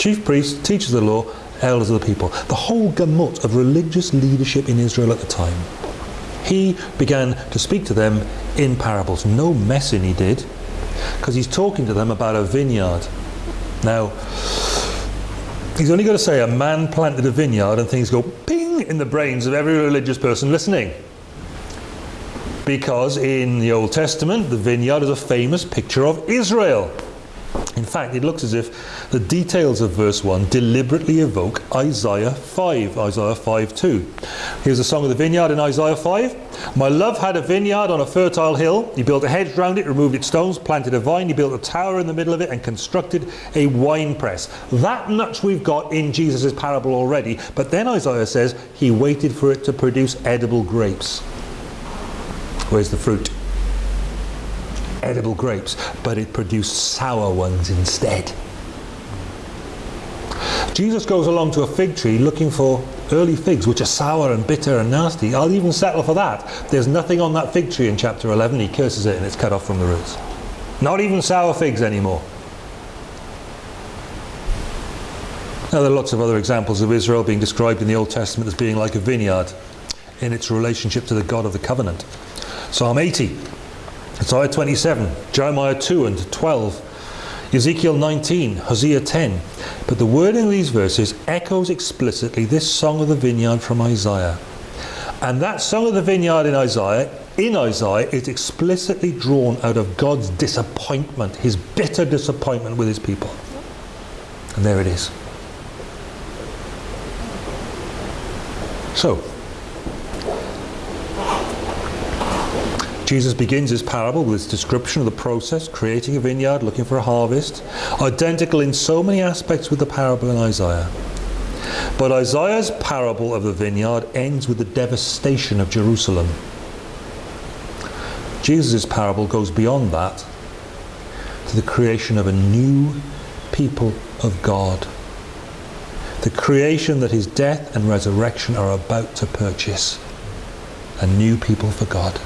chief priests, teachers of the law, elders of the people. The whole gamut of religious leadership in Israel at the time. He began to speak to them in parables. No messing he did, because he's talking to them about a vineyard. Now, he's only got to say a man planted a vineyard and things go ping in the brains of every religious person listening. Because in the Old Testament, the vineyard is a famous picture of Israel. In fact, it looks as if the details of verse 1 deliberately evoke Isaiah 5, Isaiah 5 2. Here's a song of the vineyard in Isaiah 5. My love had a vineyard on a fertile hill. He built a hedge round it, removed its stones, planted a vine. He built a tower in the middle of it and constructed a wine press. That much we've got in Jesus' parable already. But then Isaiah says he waited for it to produce edible grapes. Where's the fruit? Edible grapes, but it produced sour ones instead. Jesus goes along to a fig tree looking for early figs, which are sour and bitter and nasty. I'll even settle for that. There's nothing on that fig tree in chapter 11. He curses it and it's cut off from the roots. Not even sour figs anymore. Now, there are lots of other examples of Israel being described in the Old Testament as being like a vineyard in its relationship to the God of the covenant. Psalm 80 Isaiah 27, Jeremiah 2 and 12, Ezekiel 19, Hosea 10. But the wording of these verses echoes explicitly this song of the vineyard from Isaiah. And that song of the vineyard in Isaiah, in Isaiah, is explicitly drawn out of God's disappointment, his bitter disappointment with his people. And there it is. So, Jesus begins his parable with his description of the process, creating a vineyard, looking for a harvest, identical in so many aspects with the parable in Isaiah. But Isaiah's parable of the vineyard ends with the devastation of Jerusalem. Jesus' parable goes beyond that to the creation of a new people of God. The creation that his death and resurrection are about to purchase. A new people for God.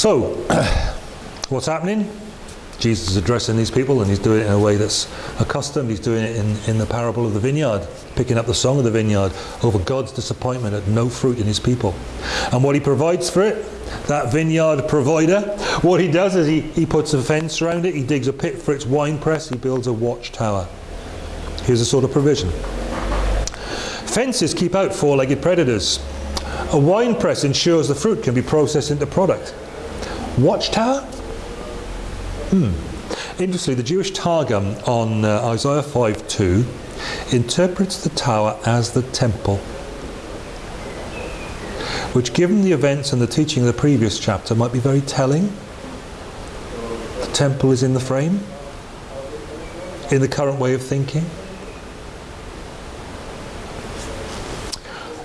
So, what's happening? Jesus is addressing these people and he's doing it in a way that's accustomed. He's doing it in, in the parable of the vineyard, picking up the song of the vineyard over God's disappointment at no fruit in his people. And what he provides for it, that vineyard provider, what he does is he, he puts a fence around it, he digs a pit for its wine press, he builds a watchtower. Here's a sort of provision. Fences keep out four-legged predators. A wine press ensures the fruit can be processed into product. Watchtower? Hmm. Interestingly, the Jewish Targum on uh, Isaiah 5.2 interprets the tower as the temple, which given the events and the teaching of the previous chapter might be very telling. The temple is in the frame, in the current way of thinking.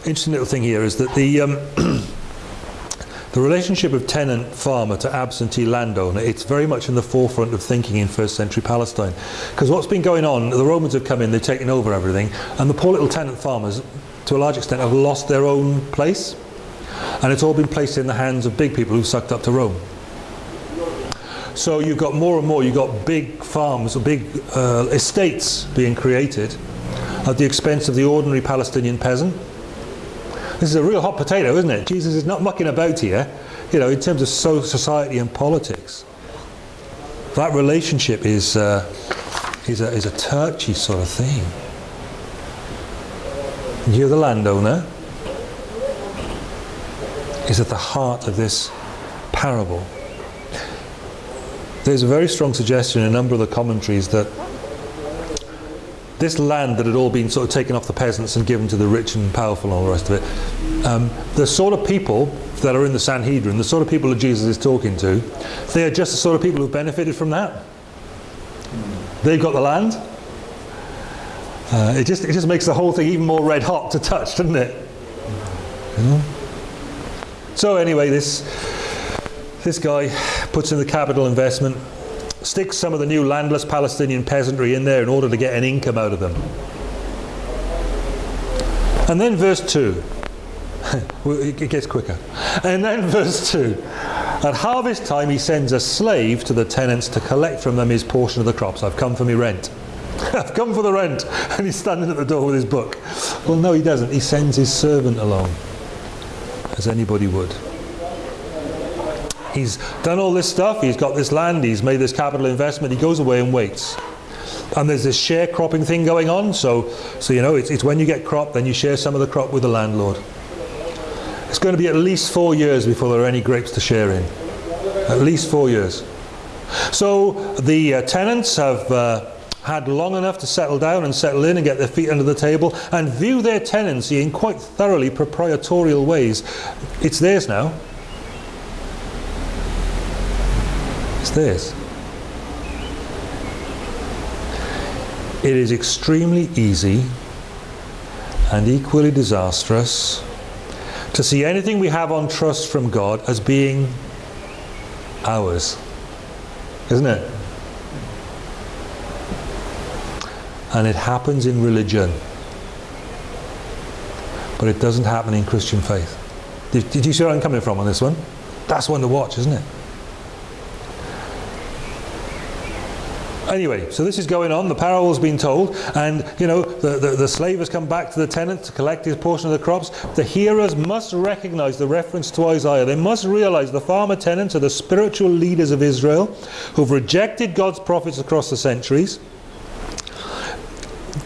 Interesting little thing here is that the um, The relationship of tenant farmer to absentee landowner, it's very much in the forefront of thinking in first century Palestine. Because what's been going on, the Romans have come in, they've taken over everything, and the poor little tenant farmers, to a large extent, have lost their own place. And it's all been placed in the hands of big people who've sucked up to Rome. So you've got more and more, you've got big farms, or big uh, estates being created at the expense of the ordinary Palestinian peasant this is a real hot potato, isn't it? Jesus is not mucking about here, you know, in terms of so society and politics. That relationship is, uh, is, a, is a touchy sort of thing. You're the landowner is at the heart of this parable. There's a very strong suggestion in a number of the commentaries that this land that had all been sort of taken off the peasants and given to the rich and powerful and all the rest of it, um, the sort of people that are in the Sanhedrin, the sort of people that Jesus is talking to, they are just the sort of people who've benefited from that. They've got the land. Uh, it just it just makes the whole thing even more red hot to touch, doesn't it? So anyway, this this guy puts in the capital investment stick some of the new landless Palestinian peasantry in there in order to get an income out of them. And then verse 2, it gets quicker. And then verse 2, At harvest time, he sends a slave to the tenants to collect from them his portion of the crops. I've come for my rent. I've come for the rent. And he's standing at the door with his book. Well, no, he doesn't. He sends his servant along, as anybody would. He's done all this stuff. He's got this land. He's made this capital investment. He goes away and waits. And there's this sharecropping thing going on. So, so you know, it's, it's when you get crop, then you share some of the crop with the landlord. It's going to be at least four years before there are any grapes to share in. At least four years. So the uh, tenants have uh, had long enough to settle down and settle in and get their feet under the table and view their tenancy in quite thoroughly proprietorial ways. It's theirs now. Theirs. It is extremely easy and equally disastrous to see anything we have on trust from God as being ours. Isn't it? And it happens in religion. But it doesn't happen in Christian faith. Did, did you see where I'm coming from on this one? That's one to watch, isn't it? Anyway, so this is going on, the parable's been told, and you know, the, the, the, slave has come back to the tenant to collect his portion of the crops. The hearers must recognize the reference to Isaiah. They must realize the farmer tenants are the spiritual leaders of Israel who've rejected God's prophets across the centuries.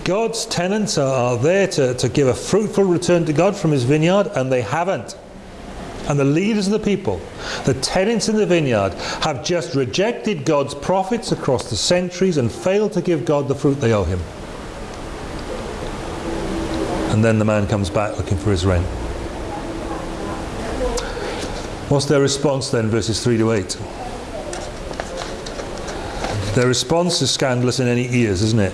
God's tenants are, are there to, to give a fruitful return to God from his vineyard, and they haven't and the leaders of the people, the tenants in the vineyard, have just rejected God's prophets across the centuries and failed to give God the fruit they owe him. And then the man comes back looking for his rent. What's their response then, verses 3 to 8? Their response is scandalous in any ears, isn't it?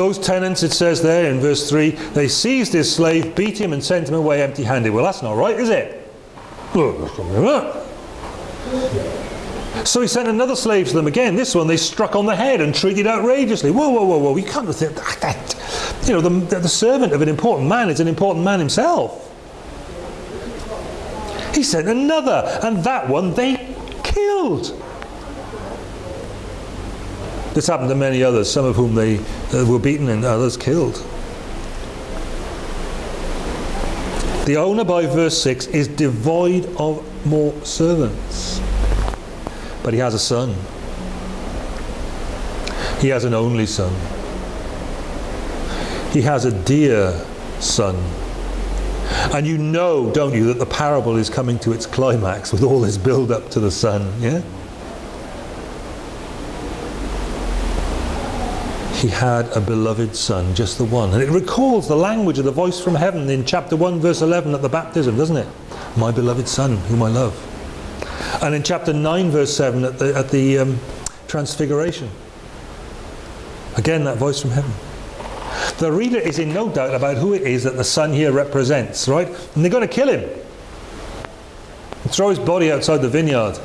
Those tenants, it says there in verse 3, they seized his slave, beat him, and sent him away empty handed. Well, that's not right, is it? So he sent another slave to them again. This one they struck on the head and treated outrageously. Whoa, whoa, whoa, whoa. You can't think that. You know, the, the servant of an important man is an important man himself. He sent another, and that one they killed. This happened to many others, some of whom they were beaten and others killed. The owner, by verse 6, is devoid of more servants. But he has a son. He has an only son. He has a dear son. And you know, don't you, that the parable is coming to its climax with all this build up to the son, yeah? He had a beloved son, just the one. And it recalls the language of the voice from heaven in chapter 1, verse 11 at the baptism, doesn't it? My beloved son, whom I love. And in chapter 9, verse 7 at the, at the um, transfiguration. Again, that voice from heaven. The reader is in no doubt about who it is that the son here represents, right? And they're going to kill him. Throw his body outside the vineyard.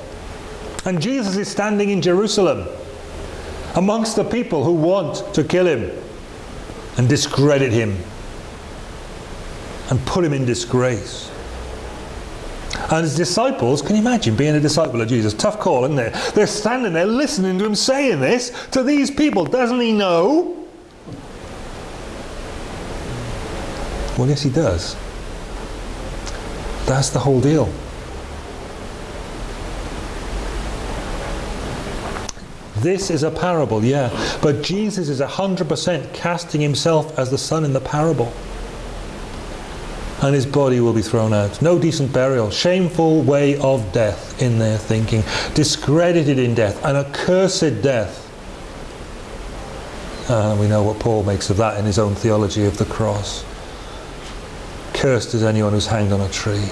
And Jesus is standing in Jerusalem amongst the people who want to kill him and discredit him and put him in disgrace. And his disciples, can you imagine being a disciple of Jesus? Tough call, isn't it? They're standing there listening to him saying this to these people. Doesn't he know? Well, yes, he does. That's the whole deal. This is a parable, yeah. But Jesus is 100% casting himself as the son in the parable. And his body will be thrown out. No decent burial. Shameful way of death in their thinking. Discredited in death. An accursed death. And we know what Paul makes of that in his own theology of the cross. Cursed is anyone who's hanged on a tree,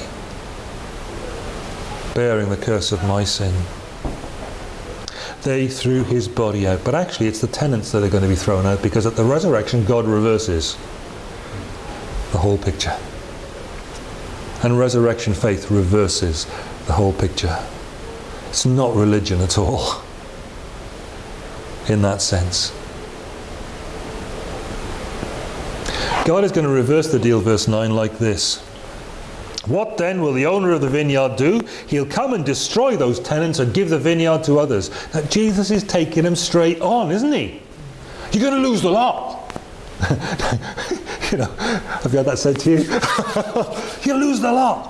bearing the curse of my sin they threw his body out. But actually, it's the tenants that are going to be thrown out because at the resurrection, God reverses the whole picture. And resurrection faith reverses the whole picture. It's not religion at all, in that sense. God is going to reverse the deal, verse 9, like this. What then will the owner of the vineyard do? He'll come and destroy those tenants and give the vineyard to others. Now, Jesus is taking them straight on, isn't he? You're going to lose the lot. you know, have you had that said to you? you'll lose the lot.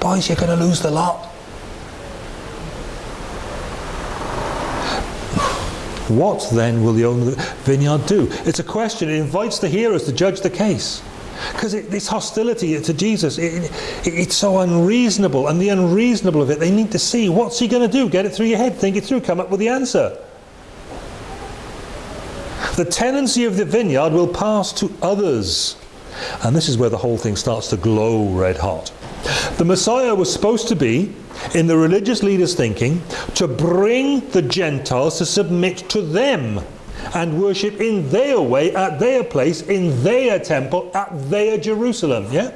Boys, you're going to lose the lot. What then will the owner of the vineyard do? It's a question. It invites the hearers to judge the case. Because this hostility to Jesus, it, it, it's so unreasonable. And the unreasonable of it, they need to see what's he going to do? Get it through your head, think it through, come up with the answer. The tenancy of the vineyard will pass to others. And this is where the whole thing starts to glow red hot. The Messiah was supposed to be, in the religious leaders' thinking, to bring the Gentiles to submit to them and worship in their way, at their place, in their temple, at their Jerusalem. Yeah?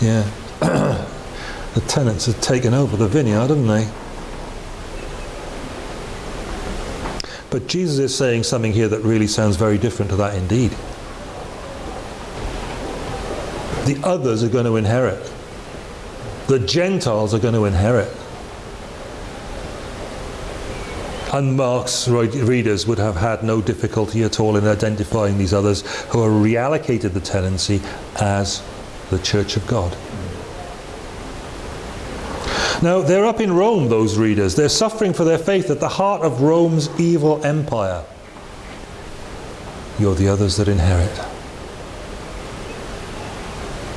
Yeah. the tenants have taken over the vineyard, haven't they? But Jesus is saying something here that really sounds very different to that indeed. The others are going to inherit. The Gentiles are going to inherit. And Mark's readers would have had no difficulty at all in identifying these others who are reallocated the tenancy as the Church of God. Now, they're up in Rome, those readers. They're suffering for their faith at the heart of Rome's evil empire. You're the others that inherit.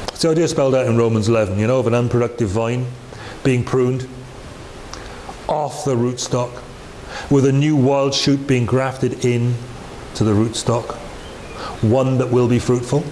It's the idea spelled out in Romans 11, you know, of an unproductive vine being pruned off the rootstock, with a new wild shoot being grafted in to the rootstock, one that will be fruitful.